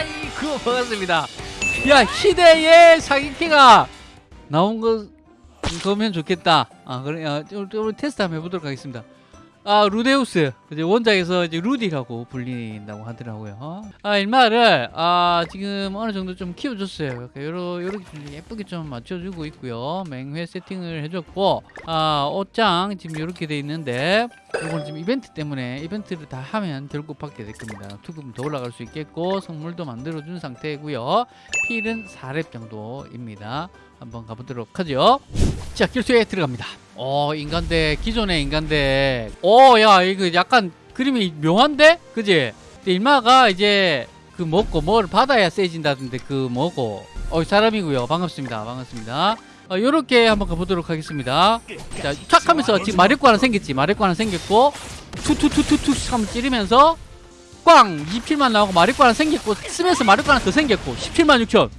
아이고 반갑습니다. 야 희대의 사기캐가 나온 거 그러면 좋겠다. 아 그래 야, 좀, 좀 테스트 한번 해보도록 하겠습니다. 아 루데우스. 이제 원작에서 이제 루디라고 불린다고 하더라고요. 아 일마를 아 지금 어느 정도 좀 키워줬어요. 이렇게 요러, 요렇게 좀 예쁘게 좀 맞춰주고 있고요. 맹회 세팅을 해줬고 아 옷장 지금 이렇게 돼 있는데 이건 지금 이벤트 때문에 이벤트를 다 하면 결국 받게 될 겁니다. 투금 더 올라갈 수 있겠고 선물도 만들어준 상태고요. 필은 4렙 정도입니다. 한번 가보도록 하죠. 자 결투에 들어갑니다. 어 인간대 기존의 인간대. 어 야 이거 약간 그림이 묘한데? 그지? 일마가 이제 그 먹고 뭘 받아야 세진다던데 그 뭐고. 어 사람이고요. 반갑습니다. 반갑습니다 어, 요렇게 한번 가보도록 하겠습니다. 자촥 하면서 지금 마력구 하나 생겼지. 마력구 하나 생겼고 투투투투투 하면 찌르면서 꽝! 2필만 나오고 마력구 하나 생겼고 쓰면서 마력구 하나 더 생겼고 17만 6천.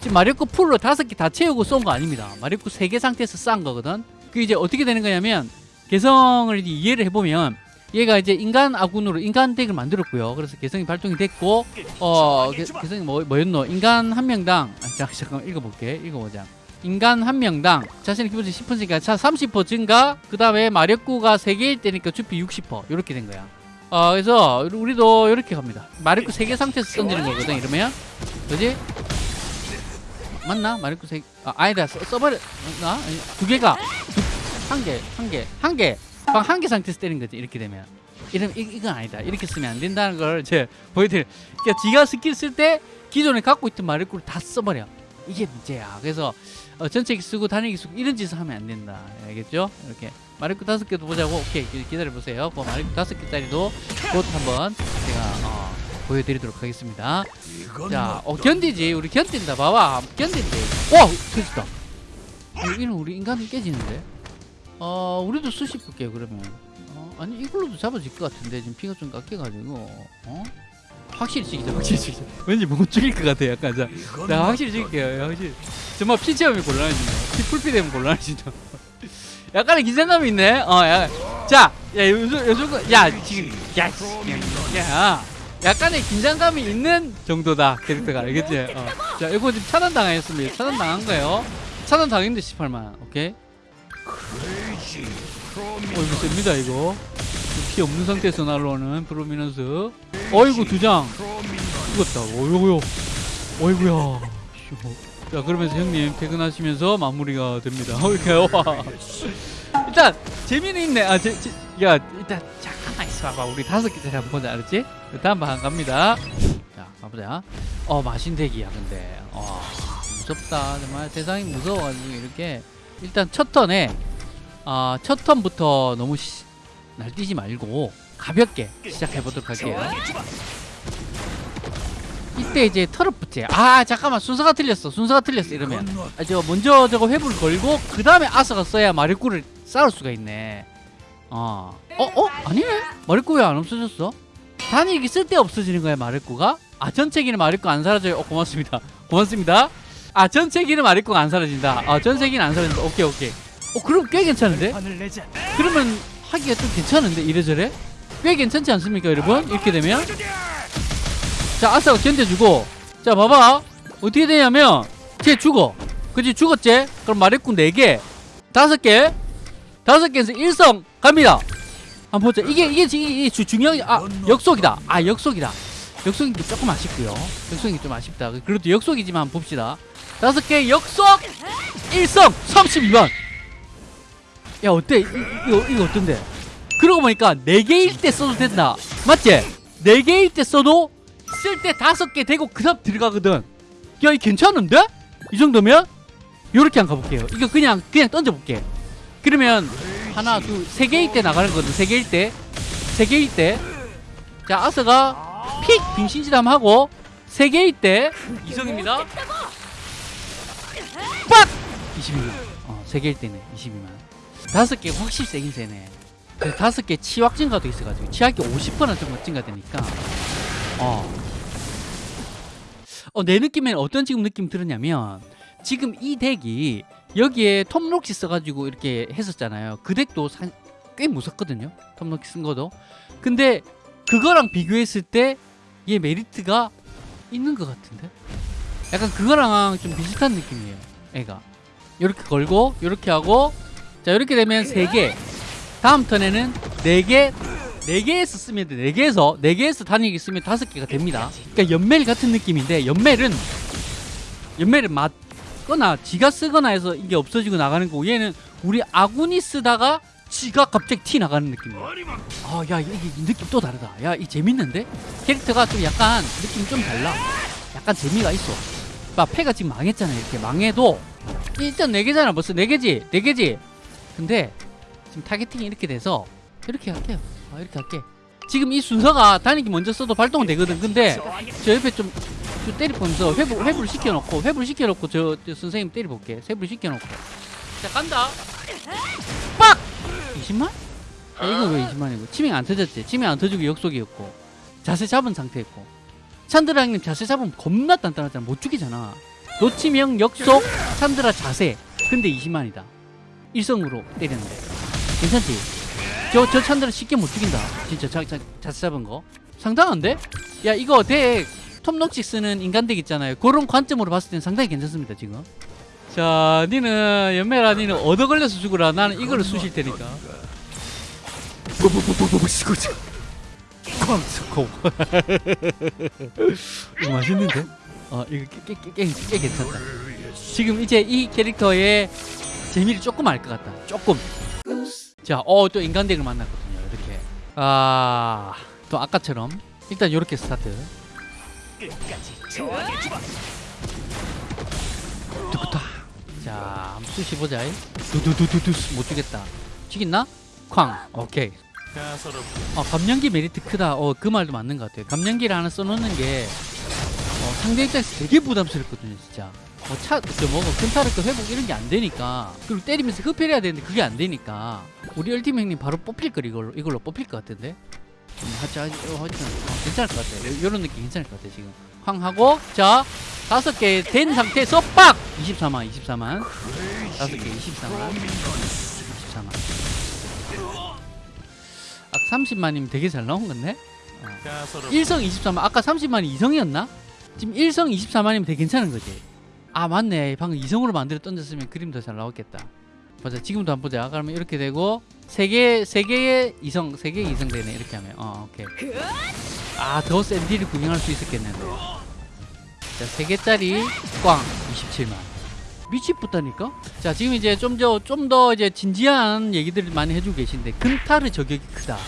지금 마력구 풀로 다섯 개 다 채우고 쏜 거 아닙니다. 마력구 세개 상태에서 싼 거거든. 그 이제 어떻게 되는 거냐면 개성을 이해를 해보면 얘가 이제 인간 아군으로 인간 덱을 만들었고요. 그래서 개성이 발동이 됐고 어 개, 개성이 뭐, 뭐였노? 인간 한 명당 아, 잠, 잠깐만 읽어볼게. 읽어보자. 인간 한 명당 자신의 기본치 10% 증가 차30% 증가 그 다음에 마력구가 3개일 때니까 주피 60% 이렇게 된 거야. 어 그래서 우리도 이렇게 갑니다. 마력구 3개 상태에서 던지는 거거든 이러면. 그지? 맞나? 마리코 세 아, 아니다. 써, 써버려 나? 두 개가. 한 개 한 개 한 개 방한개 상태에서 때린 거지 이렇게 되면 이러면 이, 이건 아니다 이렇게 쓰면 안 된다는 걸 제가 보여드릴 그러니까 지가 스킬 쓸 때 기존에 갖고 있던 마리코를 다 써버려 이게 문제야 그래서 어, 전체기 쓰고 단위기 쓰고 이런 짓을 하면 안 된다 알겠죠? 이렇게 마리코 다섯 개도 보자고 오케이 기다려 보세요 그 마리코 다섯 개짜리도 곧 한번 제가 어, 보여드리도록 하겠습니다 자, 어 견디지. 우리 견딘다. 봐봐. 견딘대. 와, 터졌다. 여기는 우리 인간은 깨지는데. 어, 우리도 수십 볼게요. 그러면. 어, 아니 이걸로도 잡아질 것 같은데 지금 피가 좀 깎여가지고. 어? 확실히 죽이자. 확실히 죽이자. 왠지 못 죽일 것 같아. 약간 자. 자, 확실히 죽일게요. 확실히. 정말 피 체험이 곤란해진다. 피 풀피 되면 곤란해진다. 약간의 기생감이 있네. 어, 야. 자, 야, 요즘 요즘 야 지금 야, 야. 야. 약간의 긴장감이 있는 정도다 캐릭터가 알겠지? 어. 자 이거 지금 차단 당했습니다 차단 당한 거예요 차단 당했는데 18만 오케이 어 이거 셉니다 이거. 피 없는 상태에서 날라오는 프로미넌스. 어이구 두장. 죽었다. 어이구요. 어이구야. 자 그러면서 형님 퇴근하시면서 마무리가 됩니다. 와 일단 재미는 있네. 아, 제, 제, 야 일단 잠깐만 있어봐 우리 다섯 개짜리 한번 보자. 알았지? 다음 방 갑니다. 자 가보자. 어 마신대기야 근데. 어 무섭다. 정말 세상이 무서워가지고 이렇게. 일단 첫 턴에 어, 첫 턴부터 너무 시, 날뛰지 말고 가볍게 시작해보도록 할게요 이때 이제 털어붙지 아 잠깐만 순서가 틀렸어 순서가 틀렸어 이러면 아, 저 먼저 저거 회불 걸고 그 다음에 아서가 써야 마리꾸를 쌓을 수가 있네 어. 어? 어? 아니네? 마리꾸 왜 안 없어졌어? 단일기 쓸때 없어지는 거야 마리꾸가? 아 전체기는 마리꾸 안 사라져요 어 고맙습니다 고맙습니다 아 전체기는 마리꾸가 안 사라진다 아 전체기는 안 사라진다 오케이 오케이 어 그럼 꽤 괜찮은데? 그러면 하기가 좀 괜찮은데 이래저래? 꽤 괜찮지 않습니까 여러분? 이렇게 되면? 자 아싸가 견뎌주고. 자 봐봐. 어떻게 되냐면 쟤 죽어. 그치 죽었지? 그럼 마리꾸 4개. 5개. 5개에서 1성 갑니다. 한번 보자. 이게 이게 이게, 이게 주, 중요한 아 역속이다. 아 역속이다. 역속인 게 조금 아쉽고요. 역속인 게 좀 아쉽다. 그래도 역속이지만 봅시다. 5개 역속! 1성 32만 야 어때? 이, 이거 이거 어떤데? 그러고 보니까 4개일 때 써도 된다. 맞지? 4개일 때 써도 쓸 때 5개 되고 그 다음 들어가거든. 야 이 괜찮은데? 이 정도면? 요렇게 한번 가볼게요. 이거 그냥 그냥 던져볼게. 그러면 하나 둘세 개일 때 나가는 거거든. 세 개일 때세 개일 때자 아서가 픽! 빙신지담 하고 세 개일 때 이성입니다. 빡! 22만. 어세 개일 때네. 22만 다섯 개 확실히 세긴 세네. 그 다섯 개 치확 증가도 있어가지고 치확이 50% 정도 증가되니까. 어. 어, 내 느낌엔 어떤 지금 느낌 들었냐면 지금 이 덱이 여기에 톰록시 써가지고 이렇게 했었잖아요. 그 덱도 사, 꽤 무섭거든요. 톰록시 쓴 거도. 근데 그거랑 비교했을 때 얘 메리트가 있는 것 같은데? 약간 그거랑 좀 비슷한 느낌이에요 애가. 이렇게 걸고 이렇게 하고 자 이렇게 되면 3개. 다음 턴에는 4개 4개에서 쓰면 돼. 4개에서 4개에서 단위기 쓰면 5개가 됩니다. 그러니까 연멜 같은 느낌인데 연멜은 연멜은 맞거나 지가 쓰거나 해서 이게 없어지고 나가는 거고 얘는 우리 아군이 쓰다가 지가 갑자기 티 나가는 느낌이야 아야 이게 느낌 또 다르다. 야 이 재밌는데? 캐릭터가 좀 약간 느낌 좀 달라. 약간 재미가 있어. 봐 패가 지금 망했잖아 이렇게. 망해도. 일단 4개잖아 벌써. 4개지? 4개지 근데 지금 targeting이 이렇게 돼서 이렇게 할게요 아, 이렇게 할게. 지금 이 순서가 단일기 먼저 써도 발동은 되거든. 근데 저 옆에 좀, 좀 때리면서 회부, 회부를 시켜놓고 회부를 시켜놓고 저, 저 선생님 때려볼게. 회부를 시켜놓고. 자 간다. 빡! 20만? 아, 이거 왜 20만이고? 치명 안 터졌지? 치명 안 터지고 역속이었고. 자세 잡은 상태였고. 찬드라 형님 자세 잡으면 겁나 단단하잖아. 못 죽이잖아. 노치명 역속 찬드라 자세. 근데 20만이다 일성으로 때렸는데. 괜찮지? 저, 저 찬드라 쉽게 못 죽인다. 진짜 자, 자, 자세 잡은 거. 상당한데? 야 이거 덱 톱녹시 쓰는 인간덱 있잖아요. 그런 관점으로 봤을 때는 상당히 괜찮습니다 지금. 자 니는 연매라 니는 얻어 걸려서 죽으라. 나는 이거를 쑤실 테니까. 이거 맛있는데? 어 이거 꽤, 꽤, 꽤, 꽤 괜찮다. 지금 이제 이 캐릭터의 재미를 조금 알 것 같다. 조금. 자어 또 인간덱을 만났거든요. 이렇게. 아 또 아까처럼. 일단 이렇게 스타트. 두구타. 자 한번 쑤시 보자. 두두두두두 못 죽겠다. 죽겠나? 쾅. 오케이. 어, 감량기 메리트 크다. 어, 그 말도 맞는 것 같아요. 감량기를 하나 써놓는 게 어, 상대 입장에서 되게 부담스럽거든요, 진짜. 뭐 차, 저 뭐고 근타르크 회복 이런 게 안 되니까 그리고 때리면서 흡혈해야 되는데 그게 안 되니까 우리 얼티미 형님 바로 뽑힐 걸 이걸로 이걸로 뽑힐 것 같은데. 음, 하자, 어, 어, 괜찮을 것 같아요. 요- 요런 느낌 괜찮을 것 같아요, 지금. 황 하고 자 다섯 개 된 상태에서 빡 24만 24만 다섯 개 24만 24만 아 30만이면 되게 잘 나온 건데? 어. 1성 24만 아까 30만이 2성이었나? 지금 1성 24만이면 되게 괜찮은 거지 아 맞네. 방금 2성으로 만들어 던졌으면 그림 더 잘 나왔겠다. 보자. 지금도 한번 보자. 그러면 이렇게 되고 3개 3개의 2성 3개의 2성 되네. 이렇게 하면. 어 오케이. 아더 센 딜을 구경할 수 있었겠는데 자 3개짜리 꽝. 27만. 미치겠다니까? 자 지금 이제 좀 더 좀 더 이제 진지한 얘기들을 많이 해주고 계신데 근타르 저격이 크다.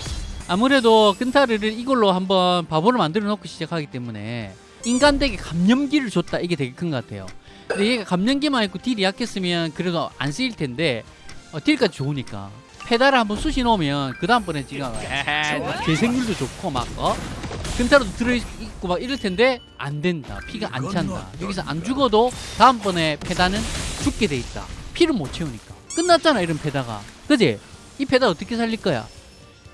아무래도 근타르를 이걸로 한번 바보를 만들어 놓고 시작하기 때문에 인간덱에 감염기를 줬다. 이게 되게 큰 것 같아요 근데 얘가 감염기만 있고 딜이 약했으면 그래도 안 쓰일 텐데 어, 딜까지 좋으니까. 페달을 한번 쑤시 놓으면 그 다음번에 지금 재생률도 좋고 막 어? 근타로도 들어있고 막 이럴 텐데 안 된다. 피가 안 찬다. 여기서 안 죽어도 다음번에 페다는 죽게 돼 있다. 피를 못 채우니까. 끝났잖아 이런 페다가 그지? 이 페다 어떻게 살릴 거야?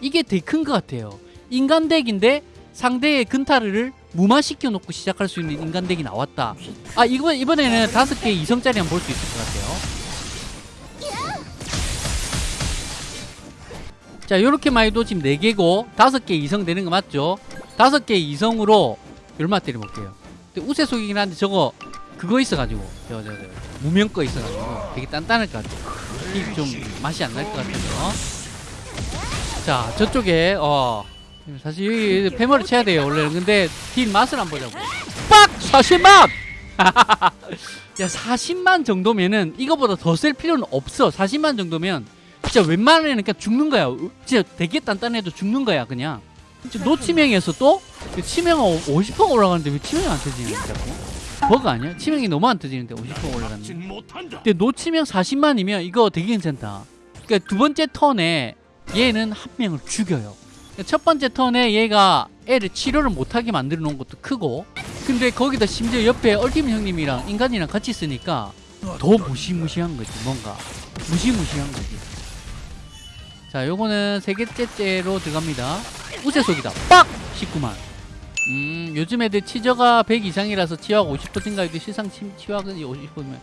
이게 되게 큰 것 같아요. 인간 덱인데 상대의 근타르를 무마시켜 놓고 시작할 수 있는 인간덱이 나왔다. 아 이번, 이번에는 다섯 개 이성짜리 한번 볼 수 있을 것 같아요. 자 요렇게 말해도 지금 4개고 다섯 개 이성 되는 거 맞죠? 다섯 개 이성으로 얼마 때려볼게요. 근데 우세 속이긴 한데 저거 그거 있어가지고 저 저 저 무명 거 있어가지고 되게 단단할 것 같아요. 이게 좀 맛이 안 날 것 같아요. 자 저쪽에 어 사실 여기 패머를 쳐야 돼요 원래는. 근데 딜 맛을 안 보자고 빡! 40만! 야 40만 정도면은 이거보다 더 쓸 필요는 없어. 40만 정도면 진짜 웬만하면 그냥 죽는 거야. 어, 진짜 되게 단단해도 죽는 거야 그냥. 진짜 노치명에서 또? 치명은 50%가 올라가는데 왜 치명이 안 터지냐 자꾸? 버그 아니야? 치명이 너무 안 터지는데 50% 올라갔는데. 근데 노치명 40만이면 이거 되게 괜찮다. 그러니까 두 번째 턴에 얘는 한 명을 죽여요 첫 번째 턴에 얘가 애를 치료를 못하게 만들어 놓은 것도 크고 근데 거기다 심지어 옆에 얼티밋 형님이랑 인간이랑 같이 쓰니까 더 무시무시한 거지 뭔가. 무시무시한 거지. 자 요거는 세 개째째로 들어갑니다. 우세속이다. 빡! 19만. 음 요즘 애들 치저가 100 이상이라서 치화가 50% 증가해도 실상 치, 치화가 50%면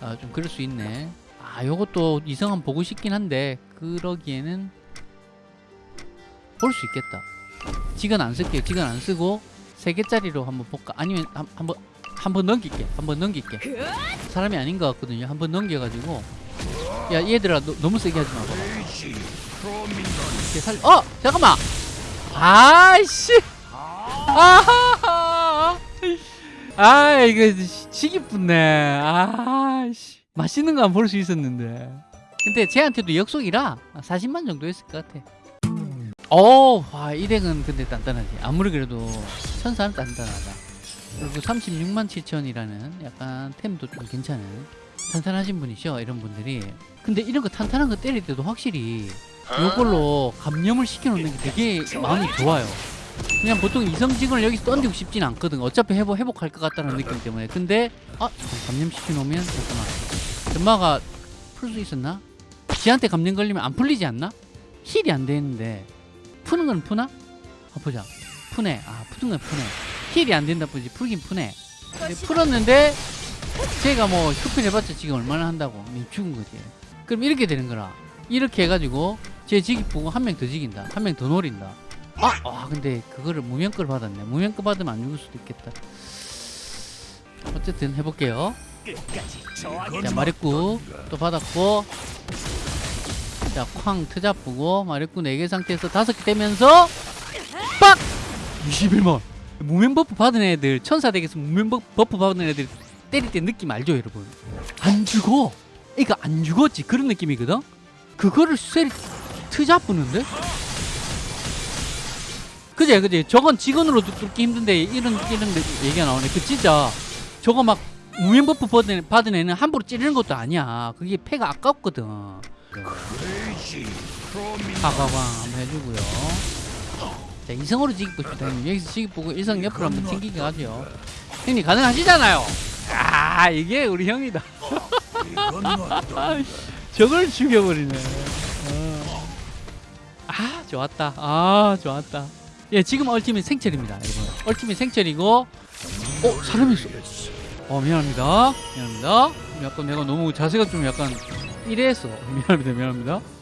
아 좀 그럴 수 있네. 아 요것도 이성 한번 보고 싶긴 한데 그러기에는 볼 수 있겠다 지금 안 쓸게요 지금 안 쓰고 세 개짜리로 한번 볼까? 아니면 한, 한번 한번 넘길게. 한번 넘길게. 사람이 아닌 것 같거든요. 한번 넘겨가지고 야 얘들아 너, 너무 세게 하지 마. 봐봐. 이렇게 살. 어 잠깐만. 아이씨. 아. 아 이거 치기 뿐네. 아씨 맛있는 거 안 볼 수 있었는데. 근데 쟤한테도 역속이라 40만 정도 했을 것 같아. 어, 와, 이 덱은 근데 단단하지. 아무리 그래도 천사는 단단하다. 그리고 36만 7천이라는 약간 템도 좀 괜찮은 탄탄하신 분이죠, 이런 분들이. 근데 이런 거 탄탄한 거 때릴 때도 확실히 이걸로 감염을 시켜놓는 게 되게 마음이 좋아요. 그냥 보통 이성직을 여기서 던지고 싶진 않거든. 어차피 회복, 회복할 것 같다는 느낌 때문에. 근데, 아, 감염시켜놓으면, 잠깐만. 점마가 풀 수 있었나? 지한테 감염 걸리면 안 풀리지 않나? 힐이 안 되는데. 푸는 건 푸나? 아, 보자. 푸네. 아, 푸는 건 푸네. 힐이 안 된다 뿐이지. 풀긴 푸네. 풀었는데, 제가 뭐, 슈필 해봤자 지금 얼마나 한다고. 니 죽은 거지. 그럼 이렇게 되는 거라. 이렇게 해가지고, 제 직위 보고 한 명 더 지긴다. 한 명 더 노린다. 아, 아, 근데 그거를 무명걸 받았네. 무명걸 받으면 안 죽을 수도 있겠다. 어쨌든 해볼게요. 자, 마력구 또 받았고, 자, 쾅 트잡고 마력구 4개 상태에서 5개 되면서 빡! 21만. 무명 버프 받은 애들, 천사 덱에서 버- 버프 받은 애들 때릴 때 느낌 알죠, 여러분? 안 죽어. 이거 안 죽었지. 그런 느낌이거든? 그거를 쇠리 트잡부는데? 그제 그제 저건 직원으로 뚫기 힘든데 이런 이런 데 얘기가 나오네 그 진짜 저거 막 무명 buff 받은, 받은 애는 함부로 찌르는 것도 아니야 그게 패가 아깝거든 사과광 한번 해주고요. 자 이성으로 지기 봅시다. 형님. 여기서 지기 보고 일성 옆으로 한번 튕기게 가죠. 형님 가능하시잖아요. 아 이게 우리 형이다. 저걸 죽여버리네. 어. 아 좋았다. 아 좋았다. 예 지금 얼티밋 생철입니다 여러분. 얼티밋 생철이고 어 사람이 있어. 어 미안합니다. 미안합니다. 약간 내가 너무 자세가 좀 약간 이래했어 미안합니다. 미안합니다